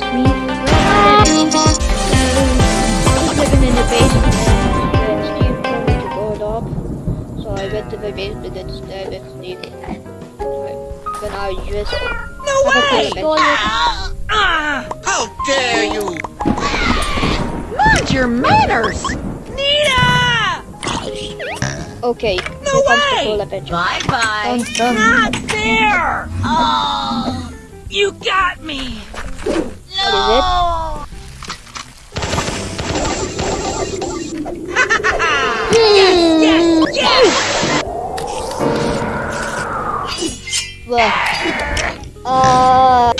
ask me, living in the basement and Steve told me to go up. So I went to the basement instead and Steve. Then I just No way! toilet. Ah! How dare you! Mind your manners! Nita! Okay, No here comes the way! Bye bye. Dun, dun. Not there! Oh! You got me! What is it? Yes, yes! Well, uh,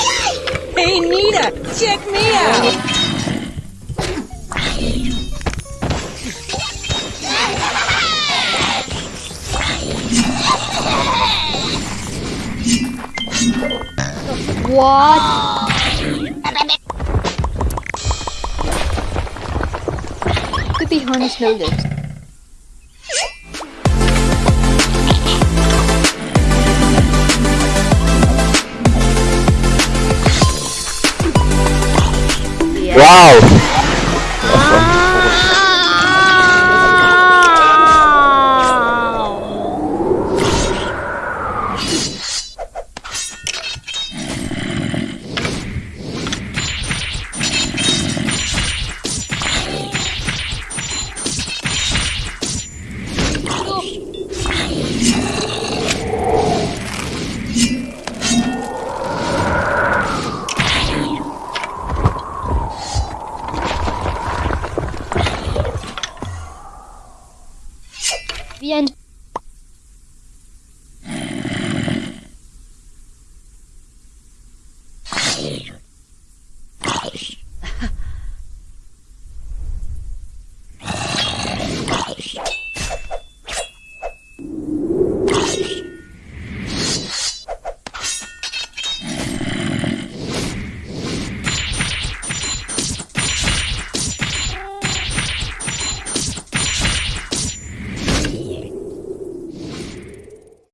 Hey Nita, check me out! what? Be harness noticed. Yeah. Wow! The end.